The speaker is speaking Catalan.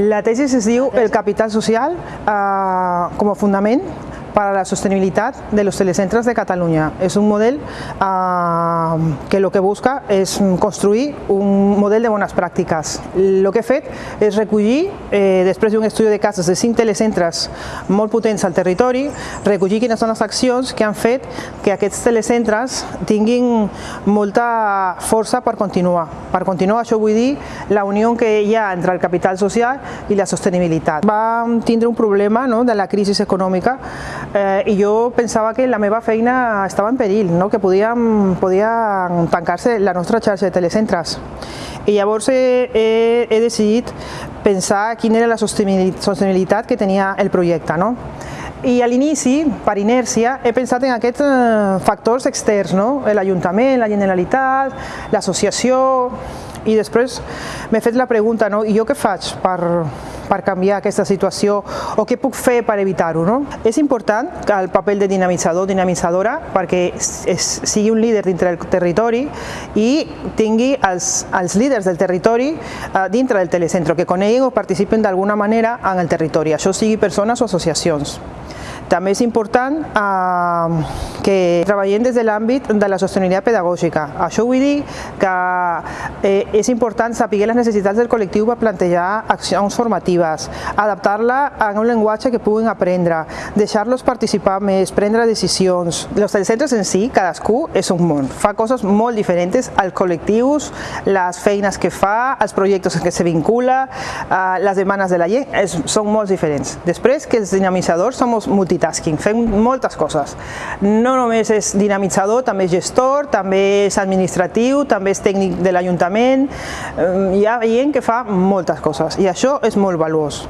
La tesi es diu el capital social eh, com a fundament para la sostenibilitat de los telecentres de Catalunya. És un model eh, que el que busca és construir un model de bones pràctiques. El que he fet és recollir, eh, després d'un estudi de cases de cinc telecentres molt potents al territori, recollir quines són les accions que han fet que aquests telecentres tinguin molta força per continuar. Per continuar, això vull dir la unió que hi ha entre el capital social i la sostenibilitat. Vam tindre un problema no, de la crisi econòmica eh, i jo pensava que la meva feina estava en perill, no? que podíem, podia tancar-se la nostra xarxa de telecentres. I llavors he, he, he decidit pensar quina era la sostenibilitat que tenia el projecte. No? I a l'inici, per inèrcia, he pensat en aquests eh, factors externs, no? l'Ajuntament, la Generalitat, l'associació, i després m'he fet la pregunta, no? i jo què faig per, per canviar aquesta situació o què puc fer per evitar-ho. No? És important el paper de dinamitzador dinamitzadora perquè és, sigui un líder dintre del territori i tingui els, els líders del territori eh, dintre del telecentro, que coneguin o participin d'alguna manera en el territori, això sigui persones o associacions. També és important eh, que treballem des de l'àmbit de la sostenibilitat pedagògica. Això vull dir que eh, és important saber les necessitats del col·lectiu per plantejar accions formatives, adaptar-la a un llenguatge que puguin aprendre, deixar-los participar més, prendre decisions. Els telecentres en si, cadascú és un món, fa coses molt diferents als col·lectius, les feines que fa, els projectes en què se vincula, eh, les demandes de la gent, és, són molt diferents. Després que els dinamitzadors som multitasking, multitasking, fem moltes coses. No només és dinamitzador, també és gestor, també és administratiu, també és tècnic de l'Ajuntament, hi ha gent que fa moltes coses i això és molt valuós.